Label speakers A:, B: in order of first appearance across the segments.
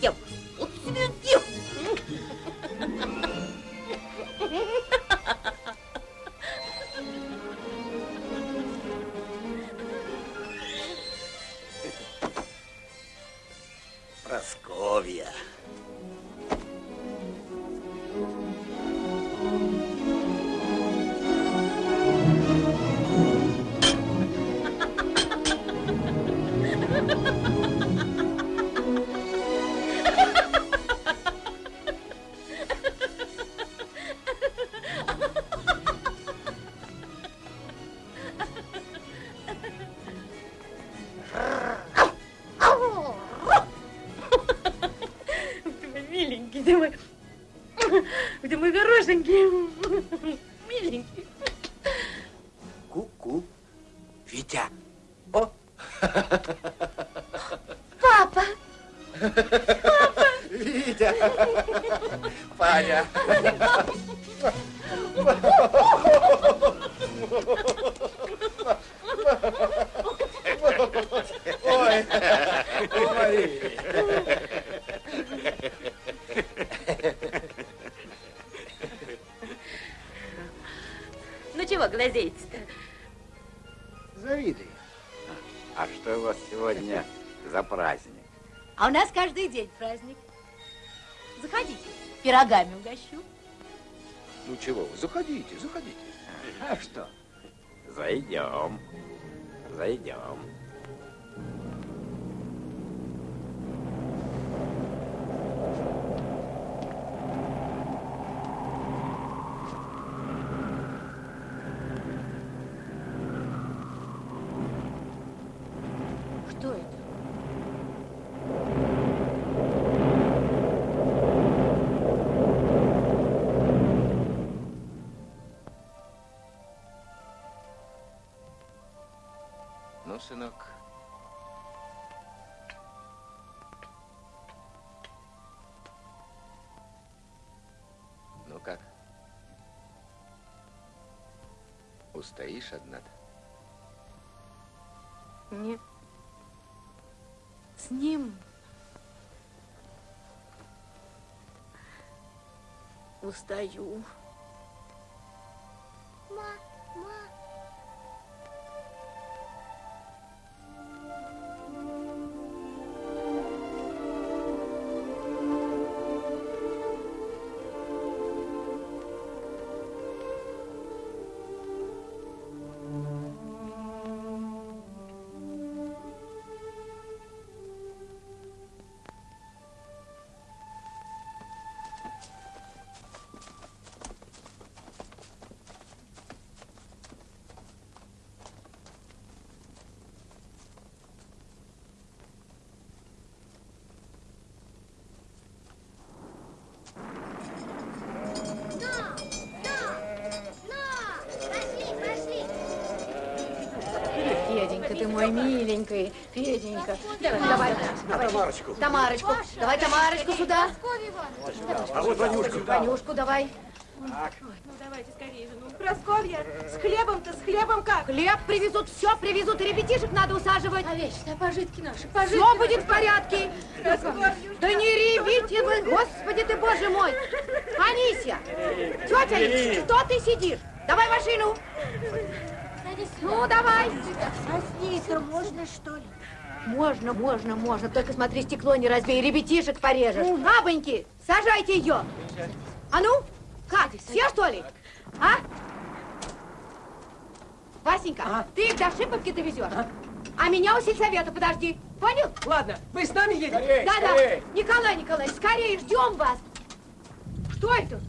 A: тебе день праздник. Заходите, пирогами угощу.
B: Ну чего вы, заходите, заходите.
C: А что? Зайдем. Зайдем.
B: Ну как? Устоишь одна-то?
A: Нет. С ним устаю. Феденька, ты мой миленький, Феденька. Давай, давай, давай.
B: Тамарочку.
A: Тамарочку, давай Тамарочку сюда.
B: А вот Ванюшка.
A: Ванюшку давай.
D: Ну, давайте скорее же. Ну, Прасковья, с хлебом-то, с хлебом как?
A: Хлеб привезут, все привезут, и ребятишек надо усаживать.
E: А вечные пожитки наши,
A: Все будет в порядке.
D: Прасковья,
A: Да не ревите вы, господи ты, боже мой. Анисия, тетя что ты сидишь? Давай машину. Ну, давай.
E: А с ней-то можно, что ли?
A: Можно, можно, можно. Только смотри, стекло не разбей, ребятишек порежешь. Бабоньки, сажайте ее. А ну, как, все что ли? А? Васенька, ты их до Шиповки довезешь. А меня у сельсовета подожди. Понял?
F: Ладно, вы с нами едете?
A: Да-да. Николай Николаевич, скорее ждем вас. Что это?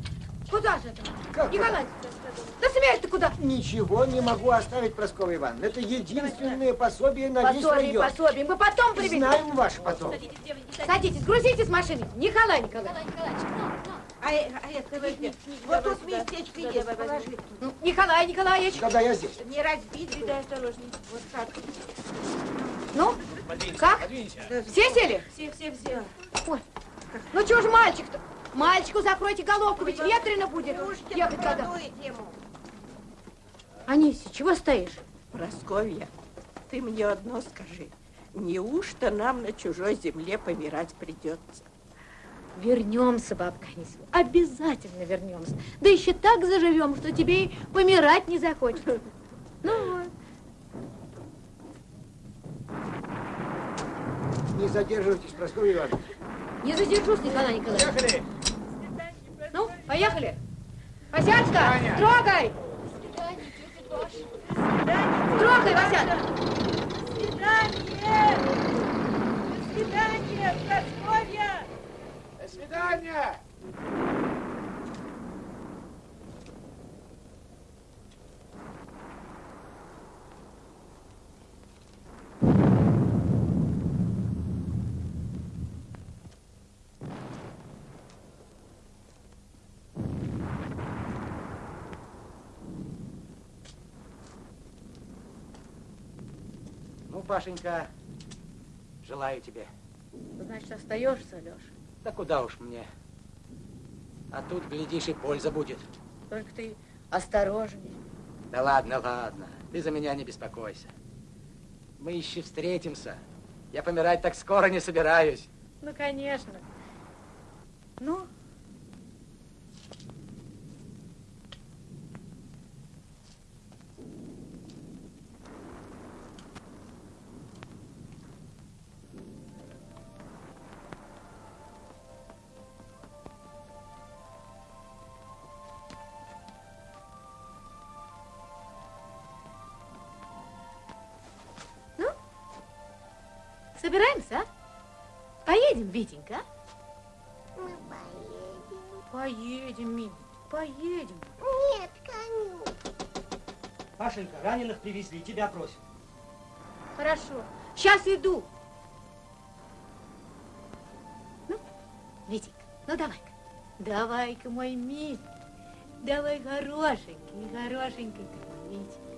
A: Куда же это?
F: Как
A: Николай, да смеешь ты куда?
F: Ничего не могу оставить, Прасковья Ивановна. Это единственное пособие на весь
A: Пособие,
F: район.
A: пособие. Мы потом привезем.
F: Знаем ваш потом.
A: Садитесь, грузите с машины. Николай Николаевич.
E: Николай Николаевич, ну, ну.
D: А, э- а это возьми. Вот тут местечко есть, положи.
A: Ну, Николай Николаевич.
F: Да-да, я здесь.
D: Не разбить, да осторожней. Вот так.
A: Ну, как? Все сели?
G: Все, все, все.
A: Ой, ну чего ж мальчик-то? Мальчику закройте головку, ведь ветрено будет ехать когда. Анисия, чего стоишь?
D: Просковья, ты мне одно скажи. Неужто нам на чужой земле помирать придется?
A: Вернемся, бабка Анисия, обязательно вернемся. Да еще так заживем, что тебе и помирать не захочется. Ну вот.
H: Не задерживайтесь, Прасковья Ивановна.
A: Не задержусь, Николай Николаевич. Поехали. Ну, поехали. Васятка, трогай! Трогай, Васятка!
G: Свидание! Свидание, Просковья!
H: До свидания! Пашенька, желаю тебе.
A: Значит, остаешься, Леша.
H: Да куда уж мне. А тут, глядишь, и польза будет.
A: Только ты осторожней.
H: Да ладно, ладно. Ты за меня не беспокойся. Мы еще встретимся. Я помирать так скоро не собираюсь.
A: Ну, конечно. Ну, Ну, собираемся, а? Поедем, Витенька, а?
I: Мы поедем.
A: Поедем, милый, поедем.
I: Нет, коню.
J: Пашенька, раненых привезли, тебя просят.
A: Хорошо, сейчас иду. Ну, Витенька, ну давай-ка. Давай-ка, мой милый. Давай, хорошенький, хорошенький ты мой, Витя.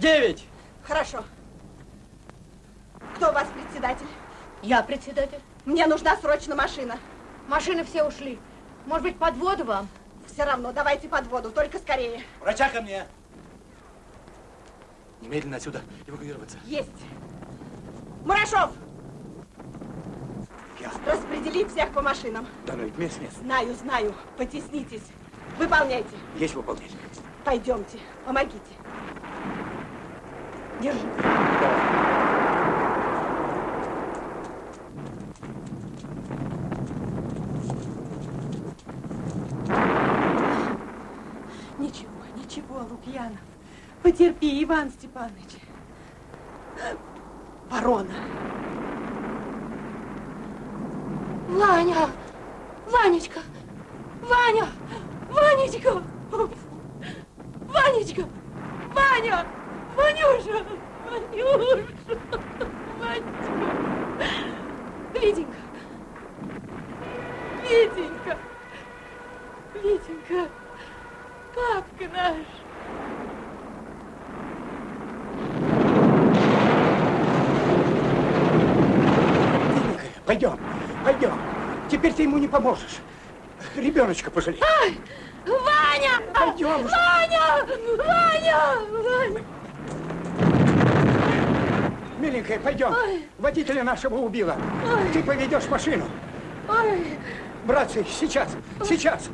J: Девять!
D: Хорошо. Кто у вас председатель?
A: Я председатель.
D: Мне нужна срочно машина.
A: Машины все ушли. Может быть, под воду вам?
D: Все равно, давайте под воду, только скорее.
J: Врача ко мне! Немедленно отсюда эвакуироваться.
D: Есть. Мурашов,
H: Я.
D: распредели всех по машинам.
H: Да ну ведь мест нет.
D: Знаю, знаю. Потеснитесь. Выполняйте.
H: Есть выполнять.
D: Пойдемте, помогите. Держи. Ничего, ничего, Лукьянов. Потерпи, Иван Степанович. Ворона.
A: Ваня! Ванечка! Ваня! Ванечка! Ванечка! Ваня! Ванюша! Ванюша! Ванечка! Витенька! Витенька! Витенька! Папка наш!
H: Пойдем, пойдем. Теперь ты ему не поможешь. Ребеночка пожалей.
A: Ваня!
H: Пойдем.
A: Ваня! Ваня! Ваня!
H: Миленькая, пойдем. Водителя нашего убила. Ты поведешь машину.
A: Ой!
H: Братцы, сейчас, сейчас.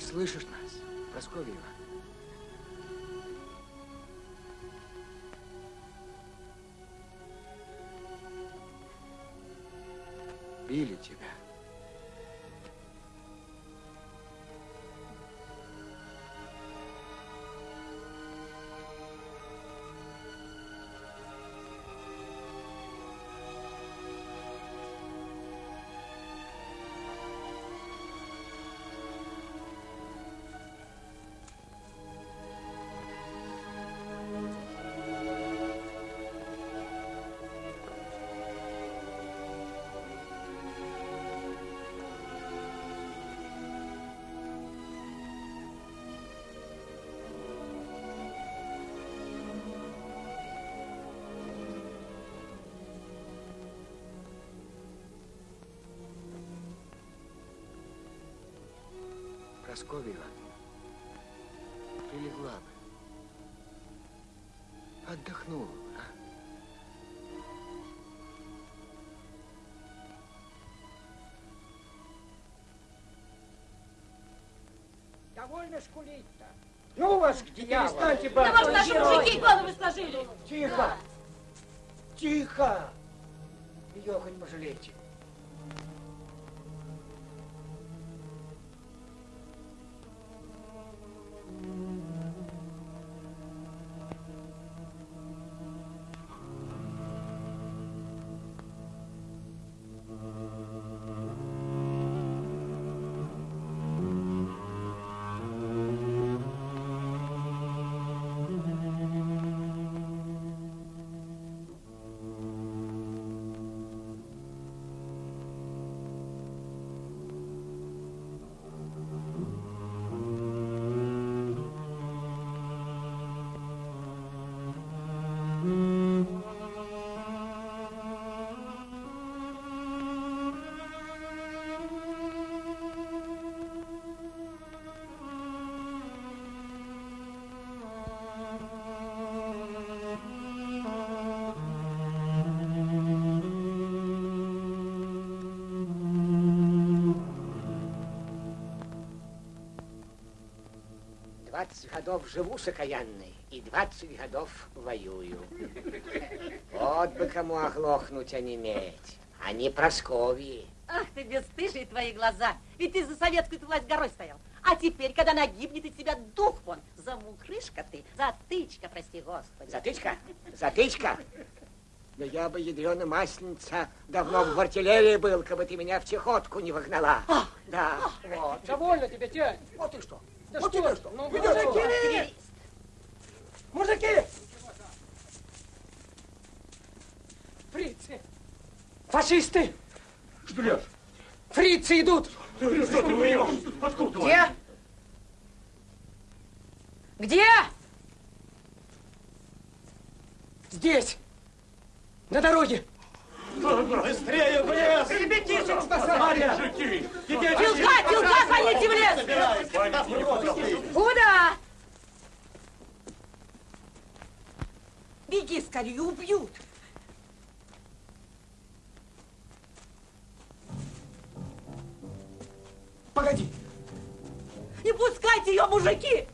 F: Ты слышишь нас, Прасковьева? Били тебя. Прасковьева, прилегла бы. Отдохнула бы, а?
K: Довольно скулить-то. Ну вас к дьяволу.
A: Перестаньте,
L: Да
A: бабушка.
L: может, наши мужики головы сложили.
K: Тихо. Тихо. Ее хоть пожалейте.
F: 20 годов живу с окаянной и 20 годов воюю. Вот бы кому оглохнуть, а не иметь. А не Просковьи.
M: Ах ты бесстыжие твои глаза. Ведь ты за советскую власть горой стоял. А теперь, когда она гибнет, из тебя дух вон. Замухрышка ты, затычка, прости господи.
F: Затычка? Затычка? Да я бы, ядрена масленница, давно бы в артиллерии был, как бы ты меня в чехотку не вогнала. Да. Вот.
N: Довольно тебе, тянь.
F: Вот и что.
N: Да
F: вот
N: что
F: тебе
N: ж,
F: что.
N: ну,
F: Идешь,
N: мужики! Мужики!
F: Фрицы!
N: Фашисты!
J: Шпилев!
N: Фрицы идут!
J: Что ты врешь? Откуда?
A: Где? Где?
N: Здесь! На дороге!
J: Быстрее в лес!
N: Ребятишек спасай!
J: Мужики!
A: Филка, Филка, гоните в лес! Куда?
D: Беги скорее, убьют.
N: Погоди!
M: Не пускайте ее, мужики!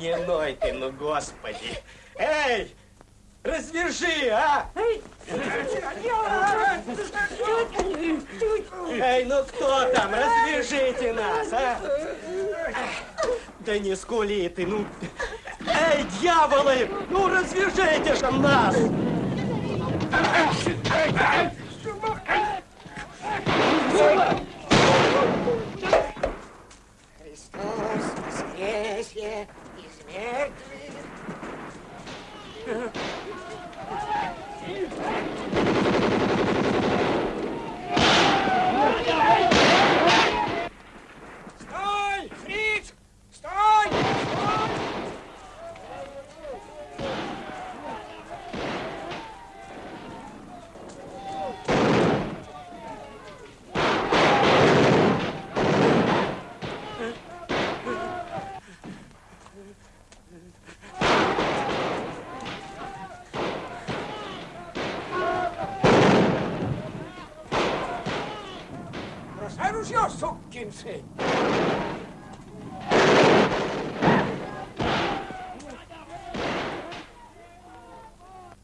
N: Не ной ты, ну господи! Эй! Развяжи, а! Эй, ну кто там? Развяжите нас, а! Да не скули ты, ну... Эй, дьяволы! Ну развяжите же нас!
F: Христос воскресе из мертвых.
N: Стой! Фриц! Стой! Стой!
F: Бросай ружье, сын!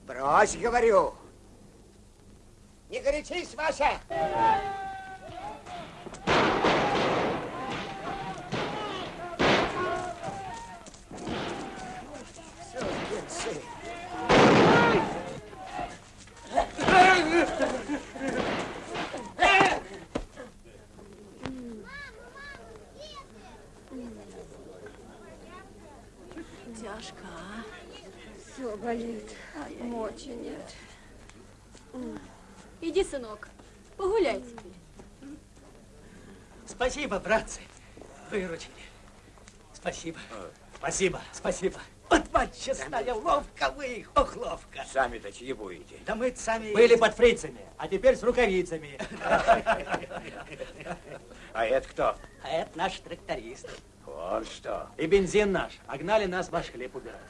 F: Брось, говорю! Не горячись, Вася!
G: Мочи нет.
K: Иди, сынок, погуляй теперь.
J: Спасибо, братцы. Выручили. Спасибо. Спасибо, спасибо. Вот мать честная, ловко вы, ох, ловко.
C: Сами-то чьи будете?
J: Да мы сами были под фрицами, а теперь с рукавицами.
C: А это кто?
J: А это наш тракторист.
C: Вот что.
J: И бензин наш. Огнали нас ваш хлеб убирать.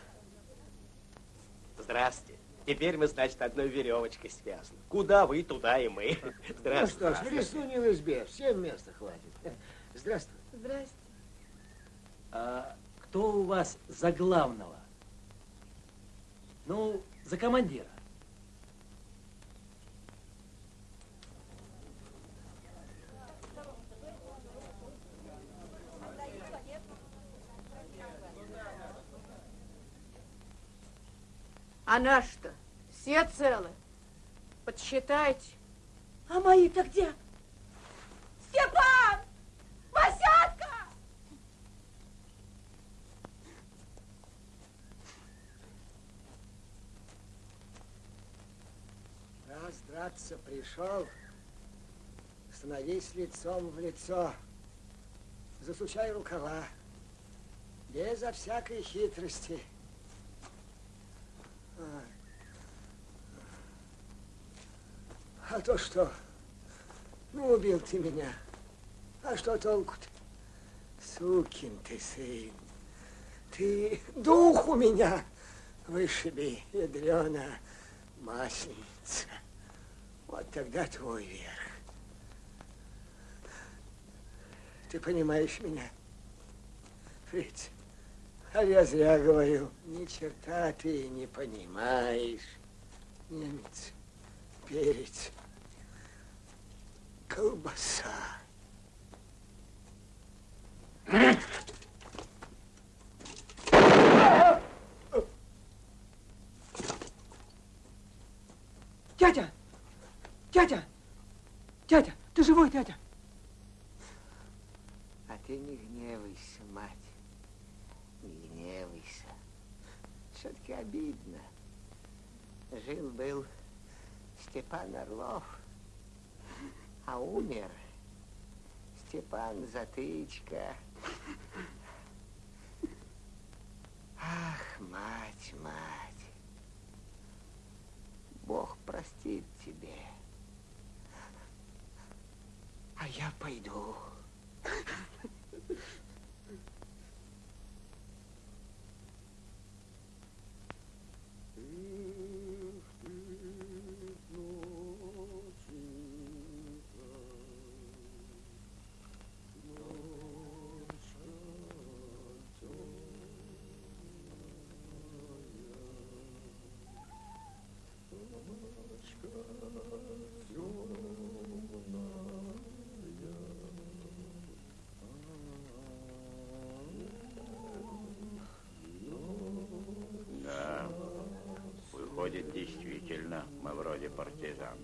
O: Здрасте. Теперь мы, значит, одной веревочкой связаны. Куда вы, туда и мы.
F: Ну
O: Здравствуйте.
F: что ж, в лесу не в избе, всем места хватит. Здравствуй.
G: Здрасте.
J: А кто у вас за главного? Ну, за командира.
A: А наши-то все целы. Подсчитайте.
D: А мои-то где? Степан! Васятка!
F: Раз драться пришел, становись лицом в лицо. Засучай рукава. Безо всякой хитрости. А. А то что? Ну, убил ты меня. А что толку-то? Сукин ты сын. Ты дух у меня вышиби, ядрена масленица. Вот тогда твой верх. Ты понимаешь меня, Фриц? А я зря говорю. Ни черта ты не понимаешь. Немец, перец, колбаса.
H: Дядя! Дядя! Дядя! Ты живой, дядя?
F: А ты не гневайся, мать. Не гневайся. Все-таки обидно. Жил-был Степан Орлов, а умер Степан Затычка. Ах, мать, мать. Бог простит тебе. А я пойду.
C: Да, действительно, мы вроде партизан.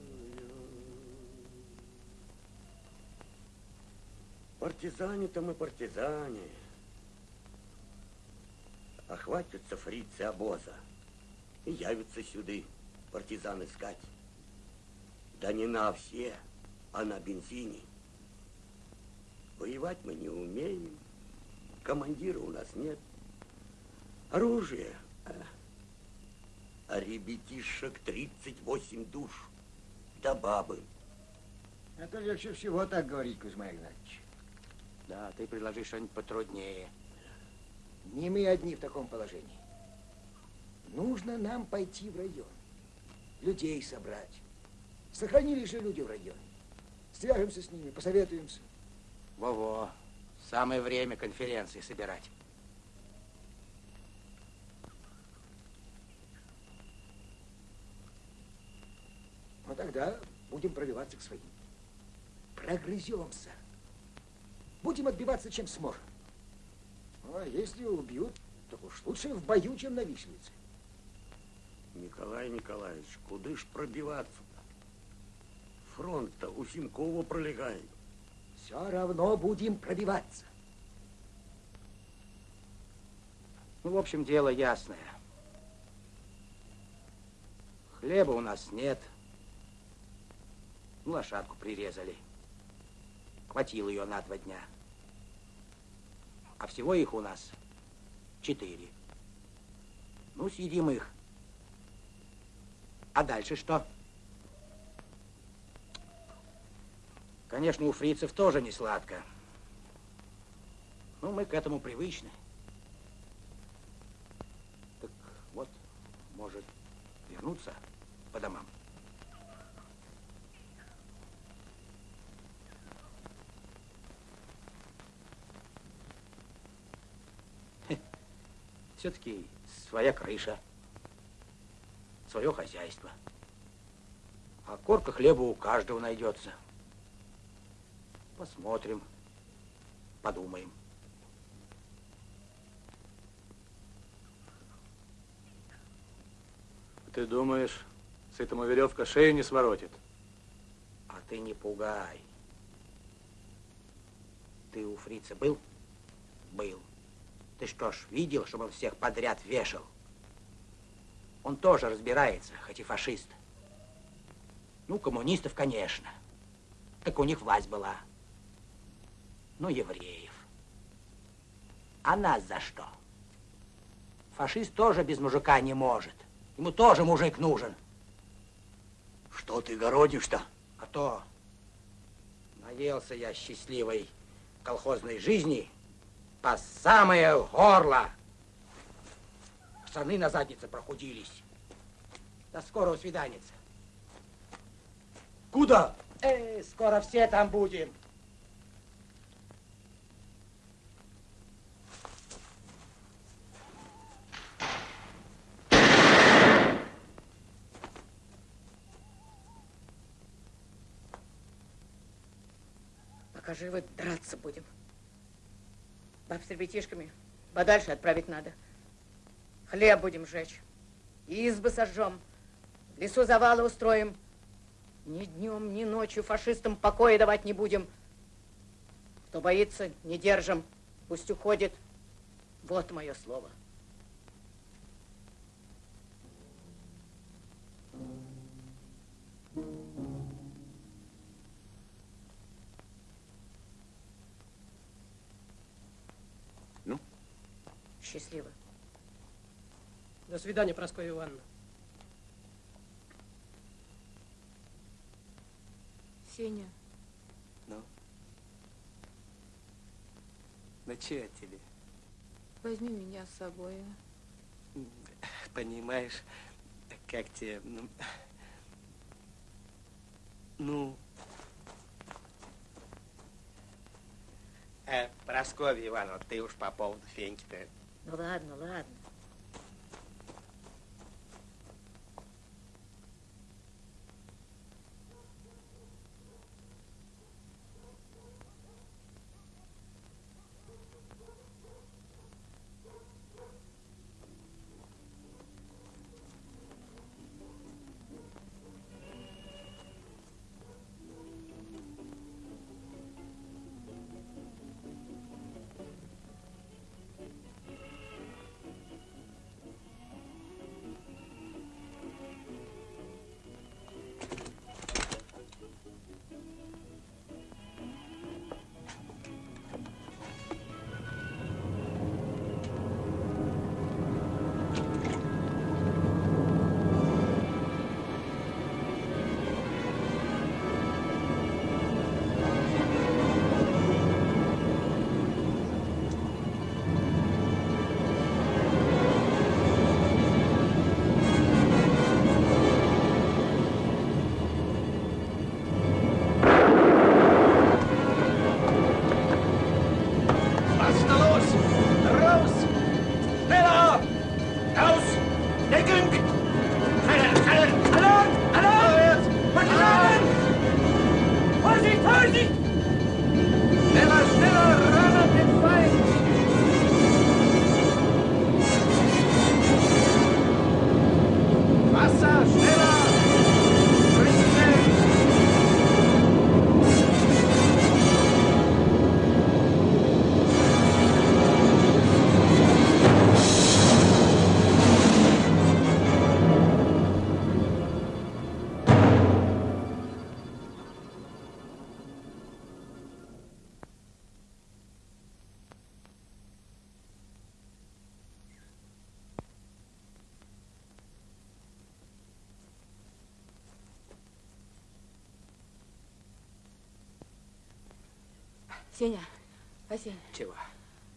O: Партизане-то мы партизане. Охватятся фрицы обоза и явятся сюды партизан искать. Да не на все, а на бензине. Воевать мы не умеем, командира у нас нет. Оружие, а, а ребятишек 38 душ, да бабы.
F: Это легче всего так говорить, Кузьма Игнатьевич.
H: Да, ты предложи что-нибудь потруднее.
F: Не мы одни в таком положении. Нужно нам пойти в район, людей собрать. Сохранились же люди в районе. Свяжемся с ними, посоветуемся.
H: Во-во, самое время конференции собирать.
F: Ну тогда будем пробиваться к своим. Прогрыземся. Будем отбиваться, чем сможем. Ну, а если убьют, так уж лучше в бою, чем на виселице.
O: Николай Николаевич, куды ж пробиваться-то? Фронт-то у Симкова пролегает.
F: Все равно будем пробиваться.
H: Ну, в общем, дело ясное. Хлеба у нас нет. Ну, лошадку прирезали. Хватило ее на два дня. А всего их у нас четыре. Ну, съедим их. А дальше что? Конечно, у фрицев тоже не сладко. Но мы к этому привычны. Так вот, может, вернуться по домам. Все-таки своя крыша, свое хозяйство. А корка хлеба у каждого найдется. Посмотрим, подумаем.
P: Ты думаешь, с этому веревка шею не своротит?
H: А ты не пугай. Ты у фрица был? Был. Ты что ж, видел, чтобы он всех подряд вешал? Он тоже разбирается, хоть и фашист. Ну, коммунистов, конечно. Так у них власть была. Ну, евреев. А нас за что? Фашист тоже без мужика не может. Ему тоже мужик нужен.
O: Что ты городишь-то?
H: А то наелся я счастливой колхозной жизни по самое горло. Штаны на заднице прохудились. До скорого свидания.
O: Куда?
H: Эй, скоро все там будем.
A: Пока живы, драться будем. Баб с ребятишками подальше отправить надо. Хлеб будем жечь. Избы сожжем. В лесу завалы устроим. Ни днем, ни ночью фашистам покоя давать не будем. Кто боится, не держим. Пусть уходит. Вот мое слово. Счастливо.
J: До свидания, Прасковья Ивановна.
A: Сеня,
P: Ну? Тебе?
A: возьми меня с собой. а?
P: Понимаешь, как тебе, ну... Ну... Э, Прасковья Ивановна, ты уж по поводу Феньки-то...
A: Ну ладно, ладно.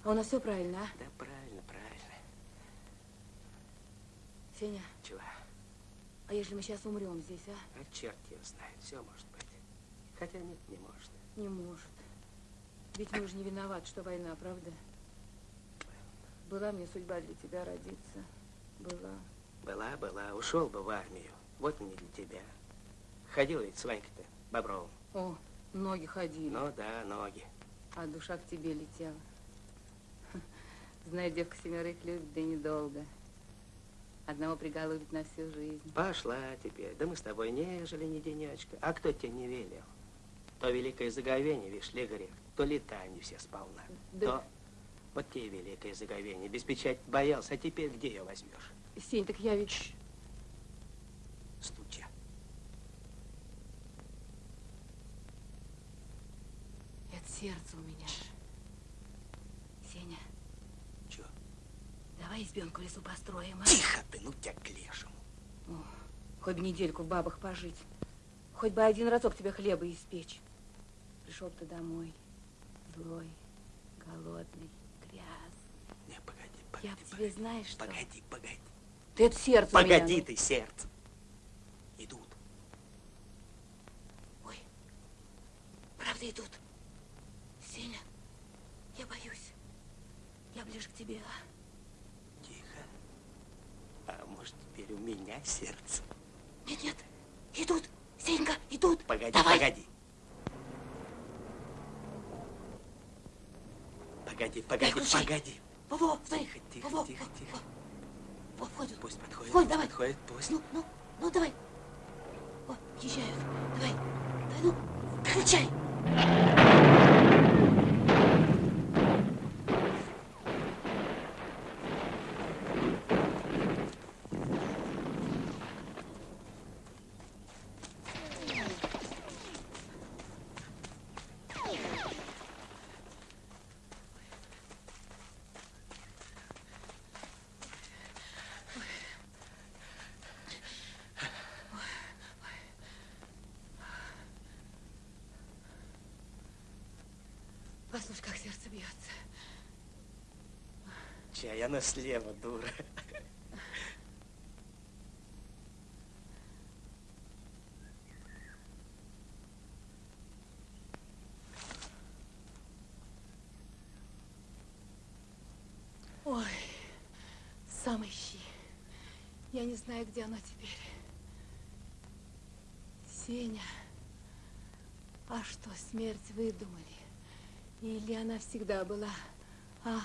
G: А у нас все правильно, а?
N: Да правильно, правильно.
G: Сеня,
N: Чего?
G: а если мы сейчас умрем здесь, а?
N: А черт его знает, все может быть. Хотя нет, не может.
G: Не может. Ведь мы же не виноваты, что война, правда? Была мне судьба для тебя родиться. Была.
N: Была, была, ушел бы в армию. Вот не для тебя. Ходил ведь с Ванькой-то, Бобровым.
G: О, ноги ходили.
N: Ну да, ноги.
G: А душа к тебе летела. Знаю, девка семерых любит, да недолго. Одного приголубит на всю жизнь.
N: Пошла теперь. Да мы с тобой не жили ни денечка. А кто тебе не велел? То великое заговение, видишь ли, грех, то летание все сполна.
G: Да-
N: То вот тебе великое заговение. Без печати боялся, а теперь где ее возьмешь?
G: Сень, так я ведь...
N: Стуча.
G: Это сердце у меня. Сеня. Давай избенку лесу построим, а?
N: Тихо ты, ну тебя к лешему.
G: О, хоть бы недельку в бабах пожить. Хоть бы один разок тебе хлеба испечь. Пришел бы ты домой, злой, голодный, грязный.
N: Не, погоди,
G: Я в тебе знаешь что?
N: Погоди, погоди.
G: Ты это сердце у меня,
N: Погоди
G: ну.
N: ты, сердце. Идут.
G: Правда идут. Сеня, я боюсь. Я ближе к тебе, а?
N: Тихо. А может, теперь у меня сердце?
G: Нет, нет, идут. Сенька, идут.
N: Погоди,
G: Давай.
N: погоди. Погоди, погоди,
G: ключи.
N: погоди.
G: Во-во.
N: Тихо, тихо,
G: Во-во,
N: тихо, тихо.
G: во, входят.
N: Пусть подходит.
G: Входит, давай.
N: Подходит, пусть.
G: Ну, ну, ну, давай. О, езжают. Давай, давай, ну, включай. Бьется.
N: Чай, она слева, дура.
G: Ой, сам ищи. Я не знаю, где оно теперь. Сеня, а что, смерть выдумали? Или она всегда была? А,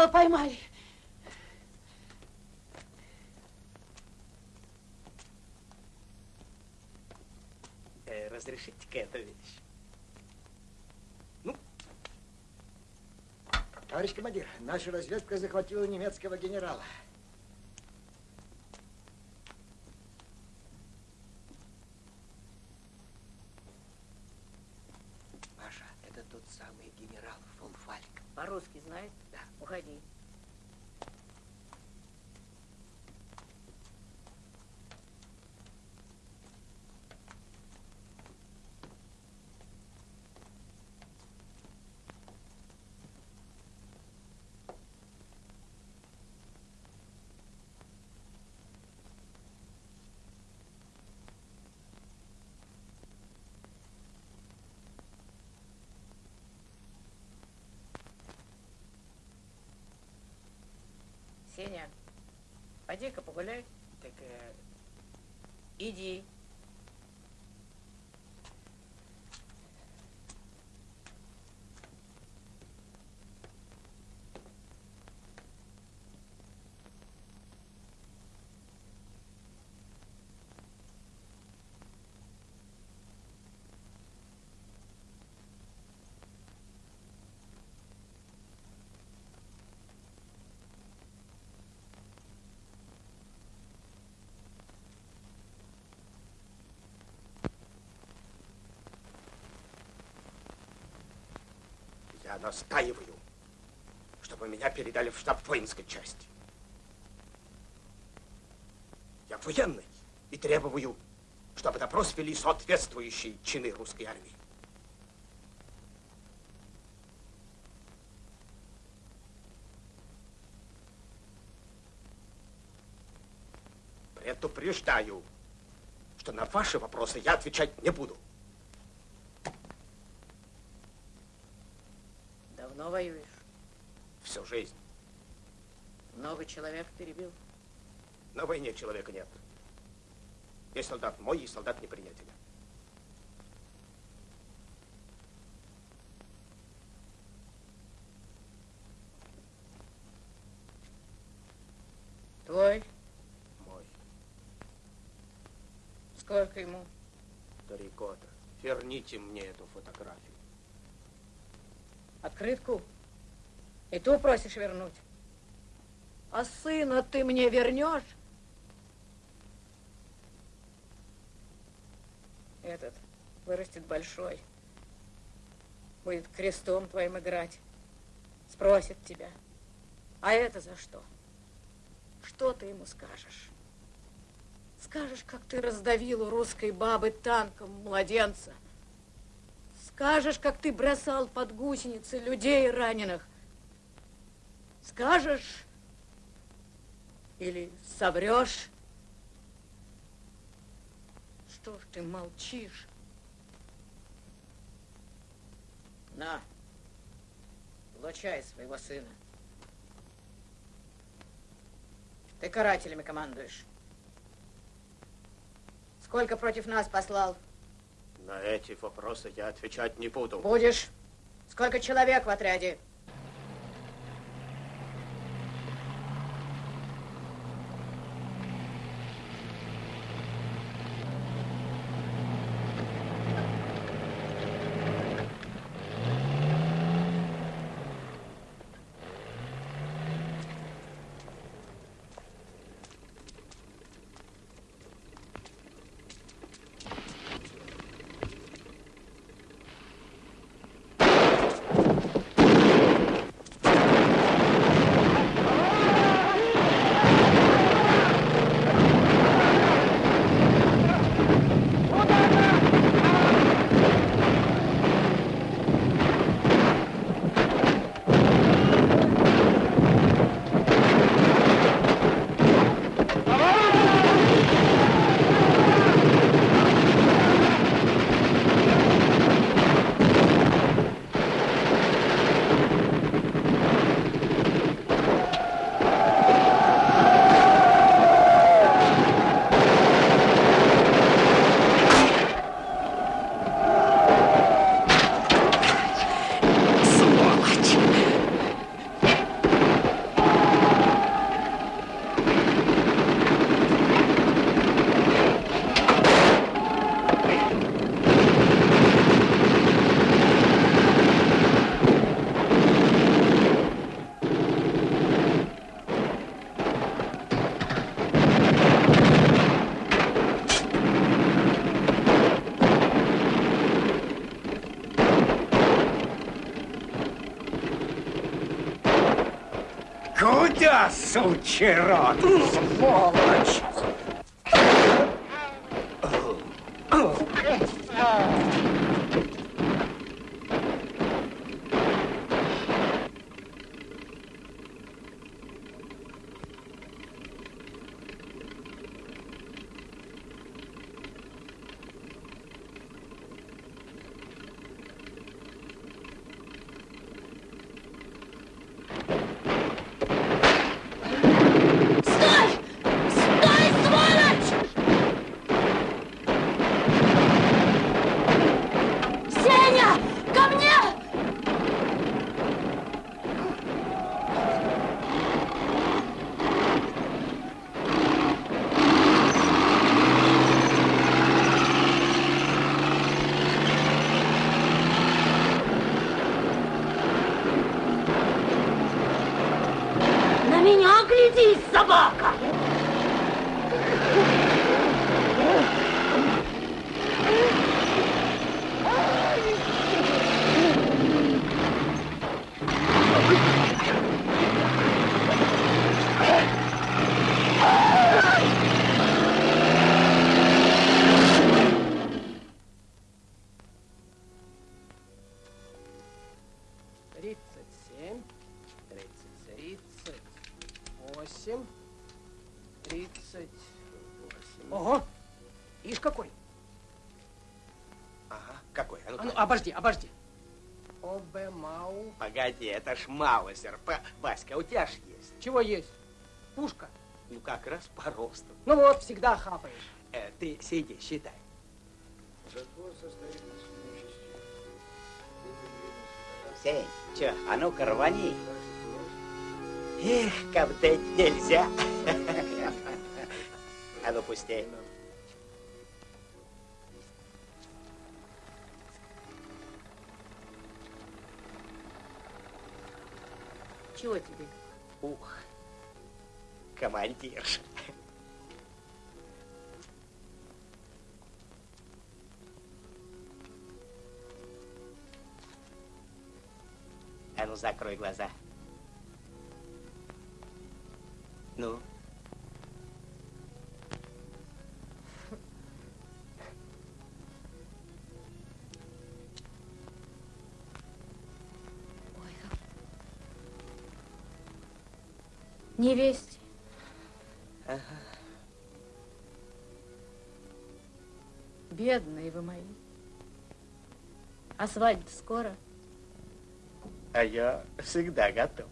G: Генерала поймали.
N: Э, разрешите-ка эту вещь.
F: Товарищ командир, наша разведка захватила немецкого генерала.
G: Сеня, пойди-ка погуляй.
N: Так, э,
G: Иди.
N: Я настаиваю, чтобы меня передали в штаб воинской части. Я военный и требую, чтобы допрос вели соответствующие чины русской армии. Предупреждаю, что на ваши вопросы я отвечать не буду.
A: Давно воюешь?
N: Всю жизнь.
A: Много человек перебил?
N: На войне человека нет. Есть солдат мой и солдат неприятеля.
A: Твой?
N: Мой.
A: Сколько ему?
N: Три года. Верните мне эту фотографию.
A: Открытку? И ту просишь вернуть? А сына ты мне вернешь? Этот вырастет большой. Будет крестом твоим играть. Спросит тебя. А это за что? Что ты ему скажешь? Скажешь, как ты раздавил у русской бабы танком младенца. Скажешь, как ты бросал под гусеницы людей раненых. Скажешь или соврешь? Что ж ты молчишь? На, получай своего сына. Ты карателями командуешь. Сколько против нас послал?
N: На эти вопросы я отвечать не буду.
A: Будешь. Сколько человек в отряде?
L: Куда, сучий рот, сволочь?
N: Это ж Маузер. Па- Васька, у тебя ж есть.
J: Чего есть? Пушка.
N: Ну, как раз по росту.
J: Ну вот, всегда хапаешь.
N: Э, ты сиди, считай.
C: Сень, чё, а ну-ка рвани. Эх, коптеть нельзя. А ну пусти.
A: Чего тебе?
C: Ух, командирш. А ну закрой глаза. Ну.
A: Невесте.
C: Ага.
A: Бедные вы мои. А свадьба скоро?
C: А я всегда готов.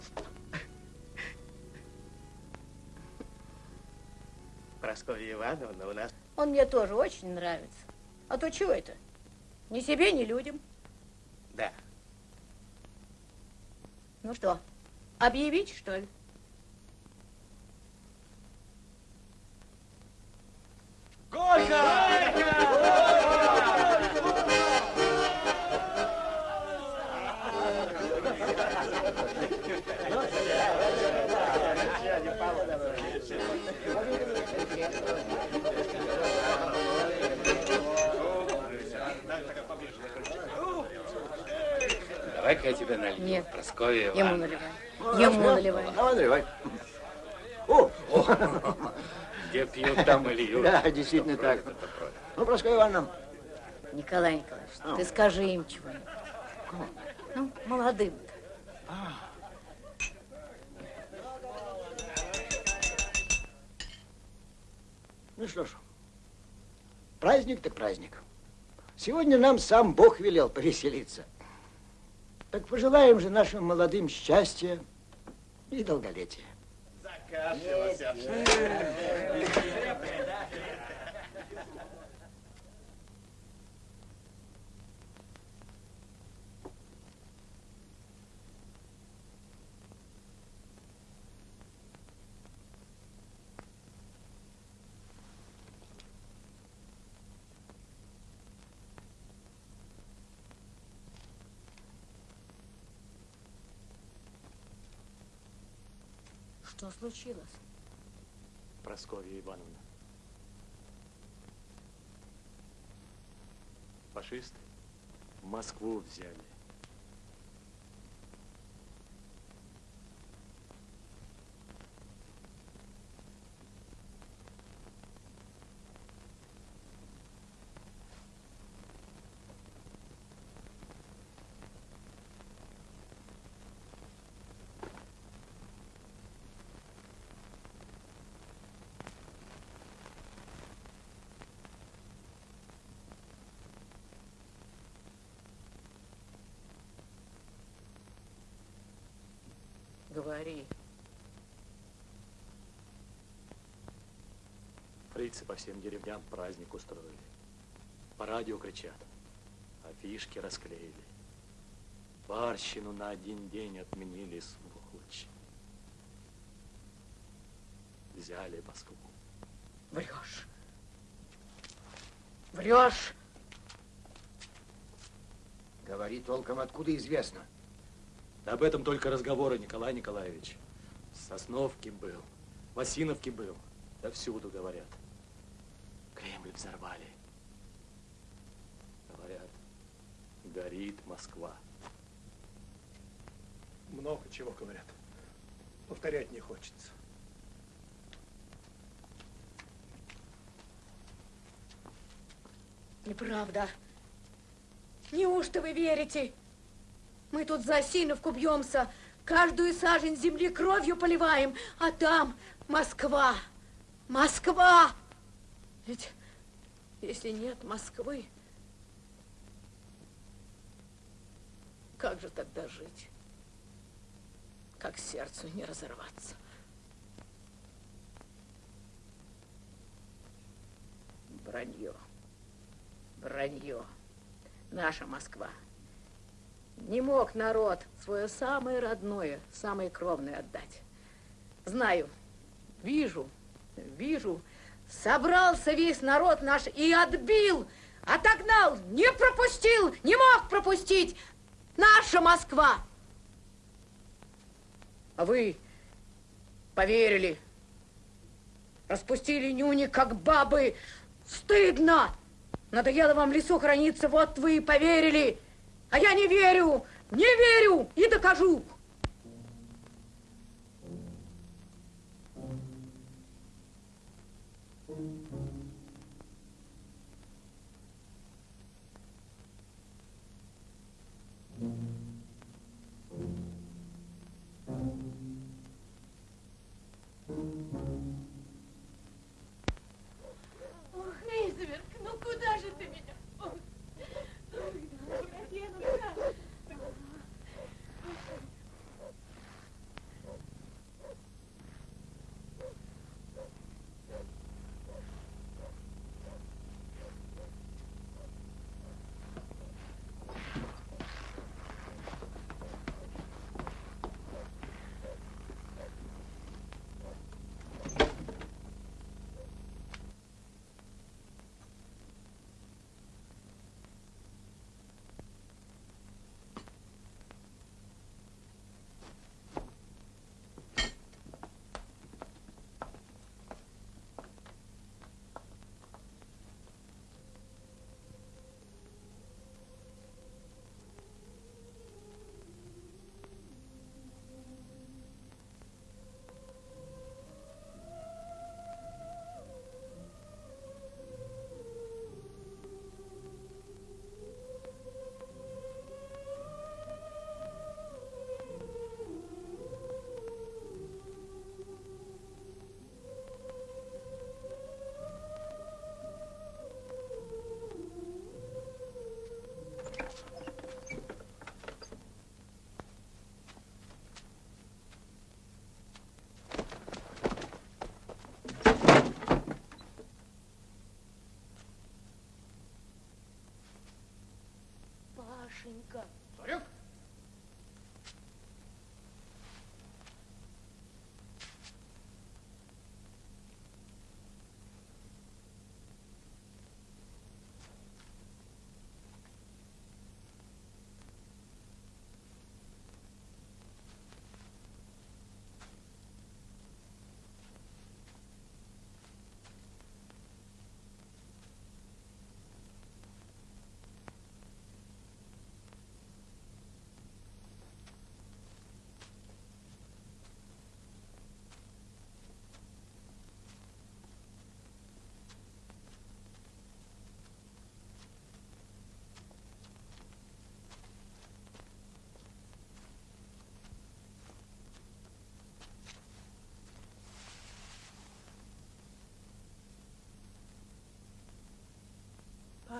C: Прасковья Ивановна у нас...
A: Он мне тоже очень нравится. А то чего это? Ни себе, ни людям.
C: Да.
A: Ну что, объявить, что ли?
F: Действительно так. Ну, Прасковья Ивановна,
A: Николай Николаевич,
F: А.
A: ты скажи им чего-нибудь. Ну, молодым-то.
F: ну что ж, праздник так праздник. Сегодня нам сам Бог велел повеселиться. Так пожелаем же нашим молодым счастья и долголетия.
A: Что случилось?
P: Прасковья Ивановна. Фашисты Москву взяли.
A: Говори.
P: Фрицы по всем деревням праздник устроили. По радио кричат. Афишки расклеили. Барщину на один день отменили, сволочи. Взяли Москву.
A: Врешь. Врешь.
F: Говори толком, откуда известно.
P: Да об этом только разговоры, Николай Николаевич. В Сосновке был, в Осиновке был. Да всюду говорят. Кремль взорвали. Говорят, горит Москва.
Q: Много чего говорят. Повторять не хочется.
A: Неправда. Неужто вы верите? Мы тут за Осиновку бьемся, каждую сажень земли кровью поливаем, а там Москва, Москва. Ведь если нет Москвы, как же тогда жить? Как сердцу не разорваться? Вранье, вранье. Наша Москва. Не мог народ свое самое родное, самое кровное отдать. Знаю, вижу, вижу, собрался весь народ наш и отбил, отогнал, не пропустил, не мог пропустить. Наша Москва. А вы поверили, распустили нюни, как бабы. Стыдно! Надоело вам в лесу храниться, вот вы и поверили. А я не верю, не верю и докажу.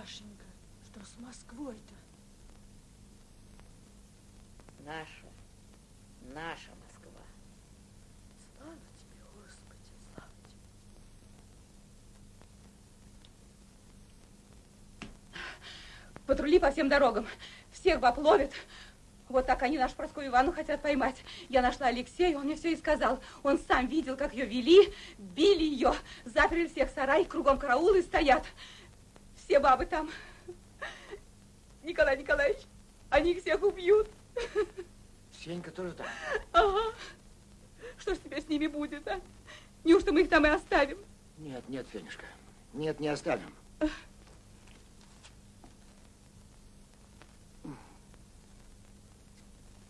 K: Пашенька,
D: что с Москвой-то?
A: Наша, наша Москва.
D: Слава тебе, Господи, слава тебе.
G: Патрули по всем дорогам. Всех баб ловят. Вот так они нашу Проскую Ивану хотят поймать. Я нашла Алексея, он мне все и сказал. Он сам видел, как ее вели, били ее, заперли всех в сарай, кругом караулы стоят. Все бабы там. Николай Николаевич, они их всех убьют.
F: Сенька тоже там.
G: Ага. Что ж теперь с ними будет, а? Неужто мы их там и оставим?
F: Нет, нет, Фенюшка. Нет, не оставим.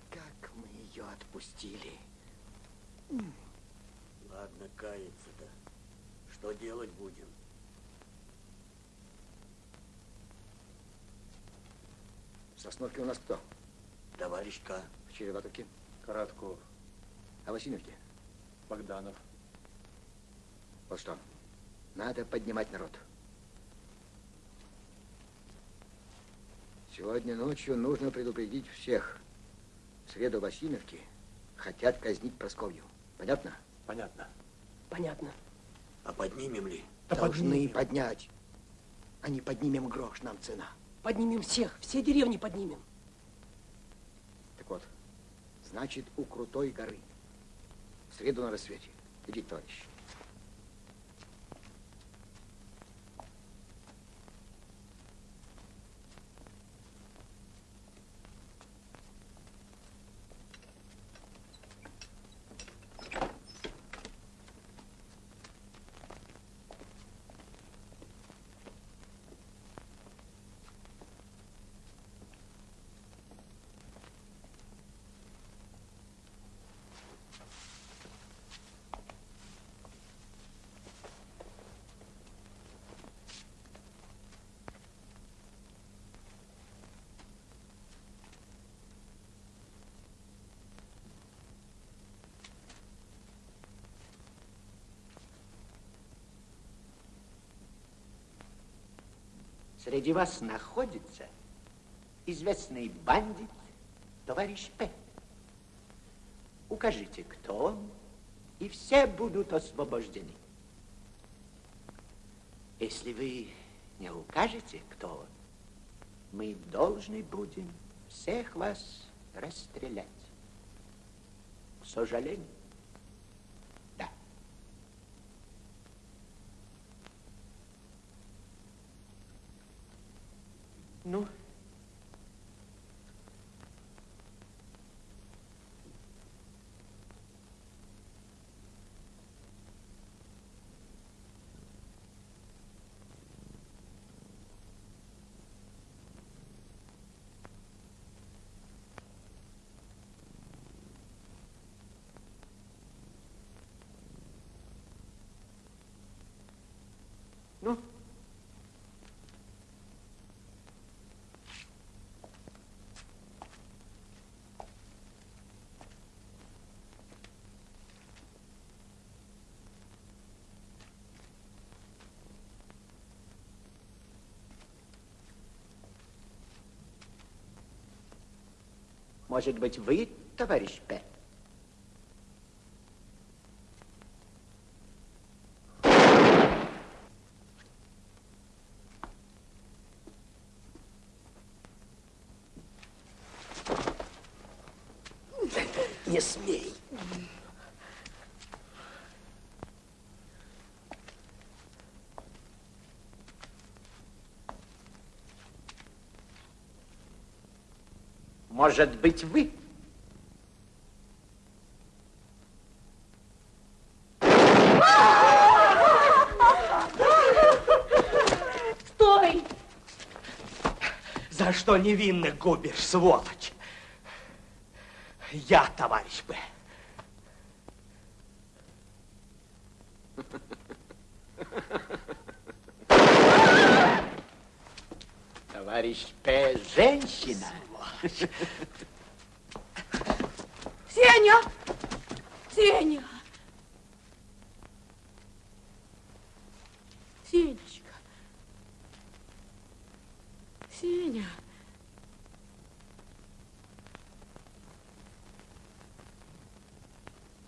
F: Как мы ее отпустили.
O: Ладно, каяться-то. Что делать будем?
F: В Сосновке у нас кто?
O: Товарищ К.
F: В Череватовке?
P: Коротков.
F: А Васильевке?
P: Богданов.
F: Вот что, надо поднимать народ. Сегодня ночью нужно предупредить всех. В среду в Васильевке хотят казнить Просковью. Понятно?
P: Понятно.
K: Понятно.
O: А поднимем ли?
F: Должны поднять. А не поднимем грош, нам цена.
K: Поднимем всех, все деревни поднимем.
F: Так вот, значит, у Крутой горы. В среду на рассвете. Идите, товарищи.
H: Среди вас находится известный бандит, товарищ П. Укажите, кто он, и все будут освобождены. Если вы не укажете, кто он, мы должны будем всех вас расстрелять. К сожалению. Да. Ну, Ну? Может быть, вы, товарищ П? Может быть, вы?
K: Стой!
R: За что невинных губишь, сволочь? Я, товарищ Б.
H: Товарищ П. Женщина.
A: Сеня! Сеня! Сенечка! Сеня!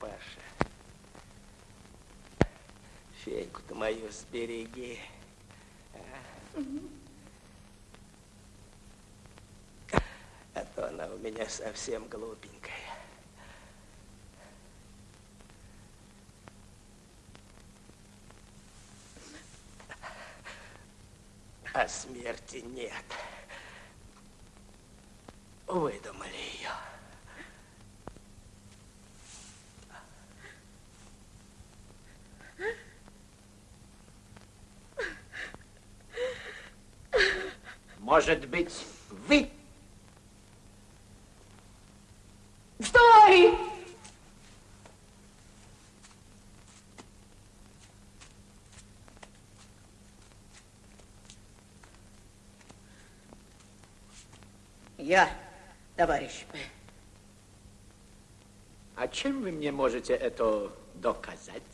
N: Паша, феньку-то мою сбереги. а? А то она у меня совсем глупенькая. А смерти нет. Выдумали ее.
H: Может быть, вы?
A: Стой!
S: Я,
A: товарищ.
T: А чем вы мне можете это доказать?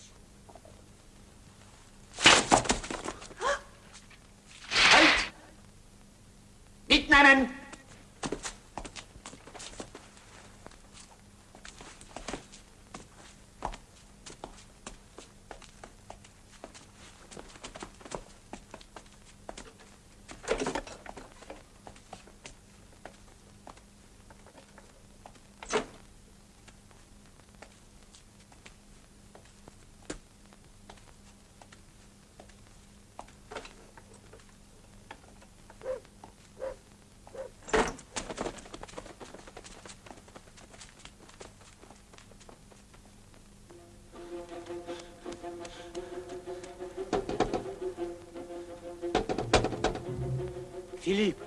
P: Филипп,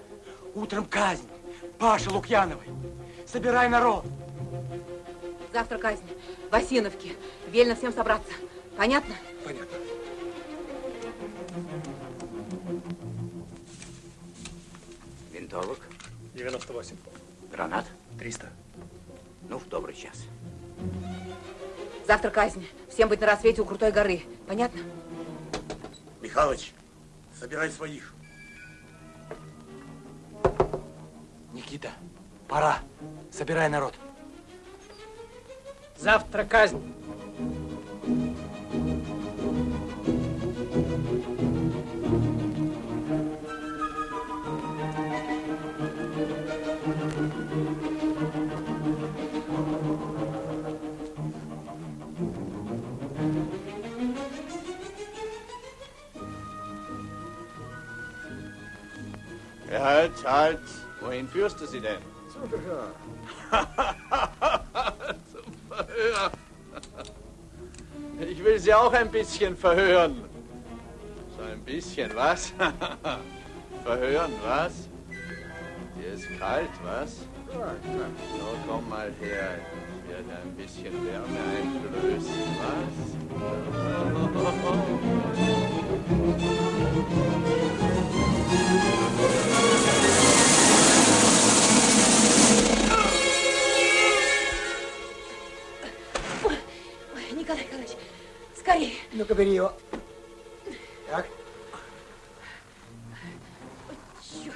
P: утром казнь. Паша Лукьяновой. Собирай народ.
G: Завтра казнь. В Осиновке. Велено всем собраться. Понятно?
F: Понятно.
H: Винтовок?
K: 98.
H: Гранат?
K: 300.
H: Ну, в добрый час.
G: Завтра казнь. Всем быть на рассвете у Крутой горы. Понятно?
U: казнь.
T: Halt, halt. Wohin führst du sie denn?
F: Zum Verhör.
T: Ich will sie auch ein bisschen verhören. So ein bisschen, was? verhören, was? Dir ist kalt, was? So, komm mal her. Ich werde ein bisschen Wärme einflößen,
G: Ой, скорее.
F: Ну-ка, бери его. Так.
G: Черт,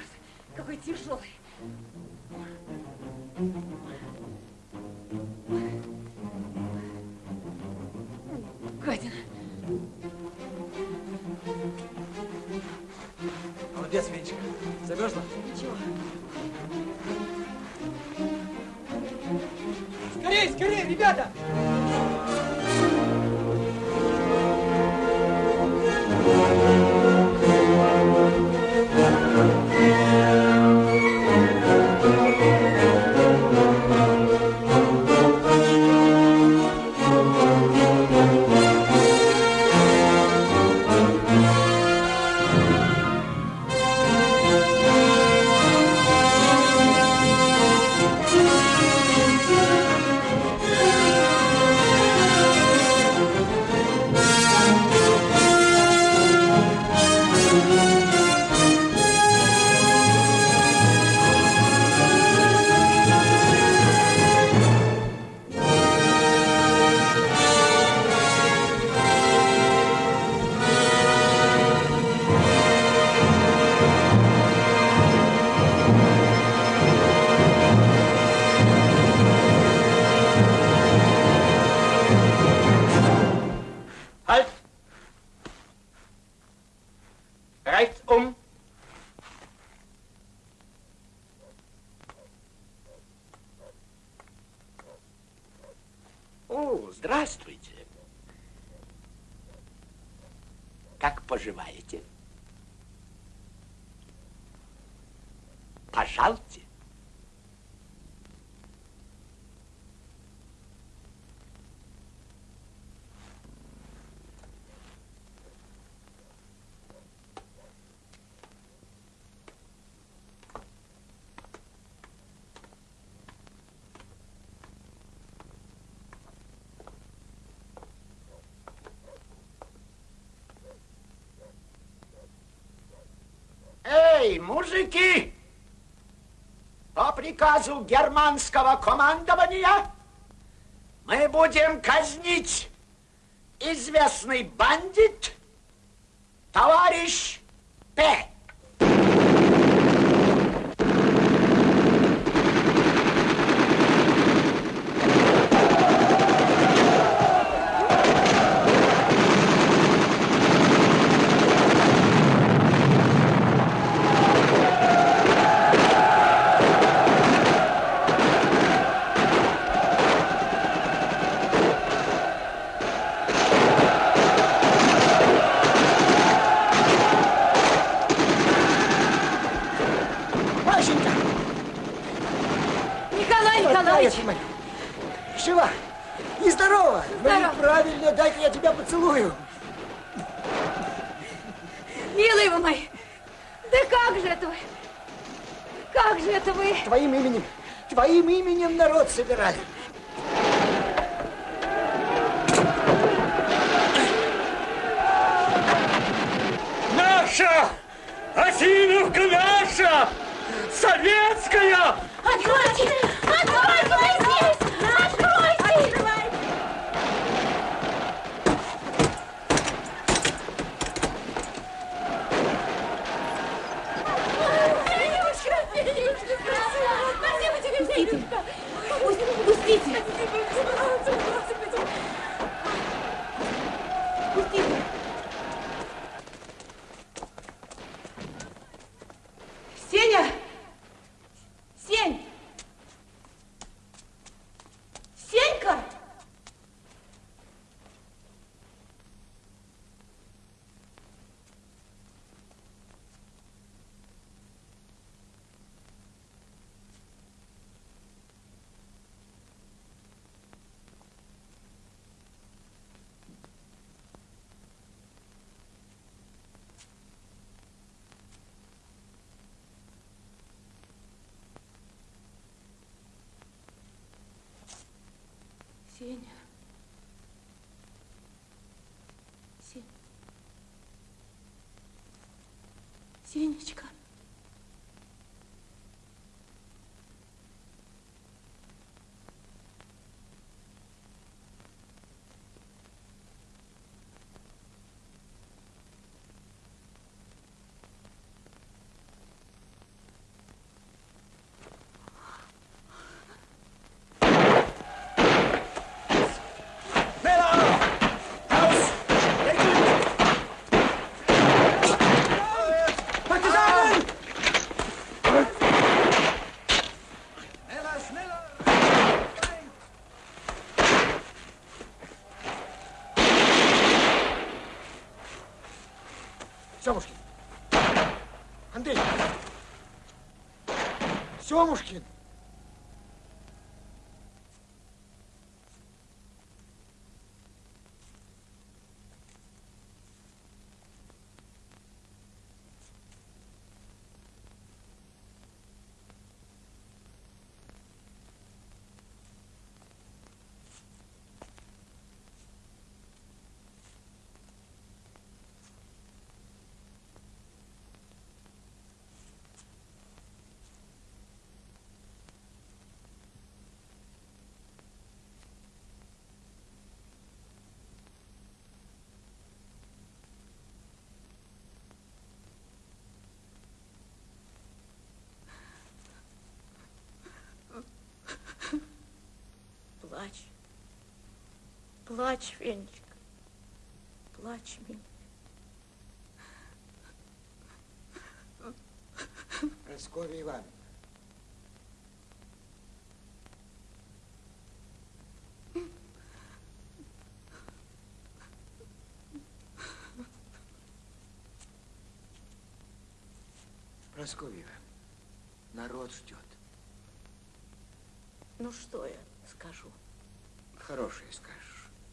G: какой тяжелый. Гадина.
P: Молодец, Венечка. Замерзла?
G: Ничего.
K: Скорее, скорее, ребята!
H: Здравствуйте. Как поживаете? Пожалуйте.
T: Эй, мужики! По
F: приказу германского командования мы будем казнить известный бандит товарищ П. именем народ собирали.
P: Наша! Осиновка наша! Советская!
D: Откройте! Откройте! Мы здесь! Откройте! Фенечка! Фенечка! Спасибо тебе, Фенечка!
G: Пустите! Пустите! Сеня! Сень! Сенька! Сеня. Сень. Сенечка.
F: Партизаны! Семушкин! Андрей! Семушкин!
A: Плачь. Плачь, Фенечка. Плачь, милый.
F: Прасковья Ивановна. Прасковья народ ждет.
A: Ну что я скажу?
F: Хорошее скажешь.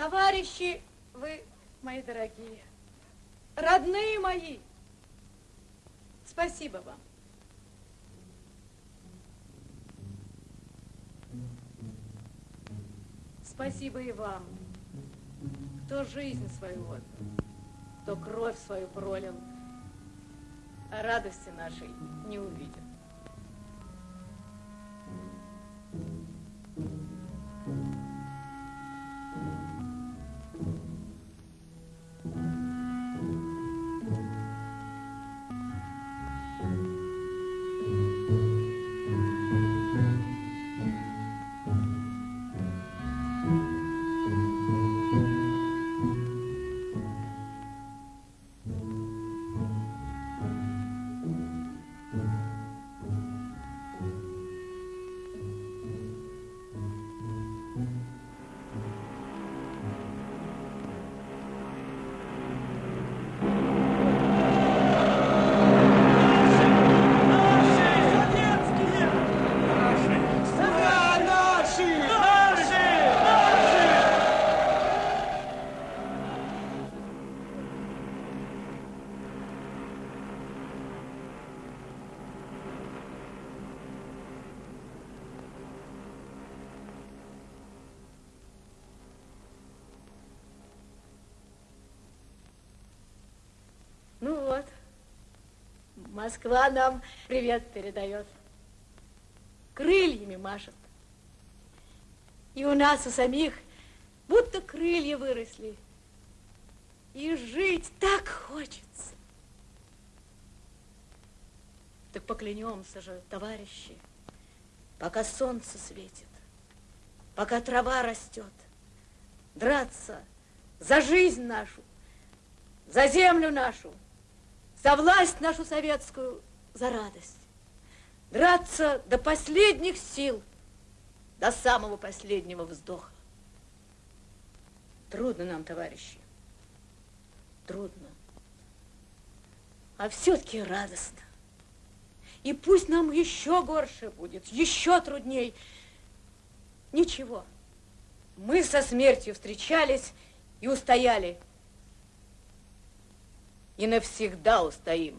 A: Товарищи, вы, мои дорогие, родные мои, спасибо вам. Спасибо и вам, кто жизнь свою отдал, кто кровь свою пролил, а радости нашей не увидел. Москва нам привет передает. Крыльями машет. И у нас у самих будто крылья выросли. И жить так хочется. Так поклянемся же, товарищи, пока солнце светит, пока трава растет, драться за жизнь нашу, за землю нашу, за власть нашу советскую, за радость. Драться до последних сил, до самого последнего вздоха. Трудно нам, товарищи, трудно. А все-таки радостно. И пусть нам еще горше будет, еще трудней. Ничего. Мы со смертью встречались и устояли и навсегда устоим.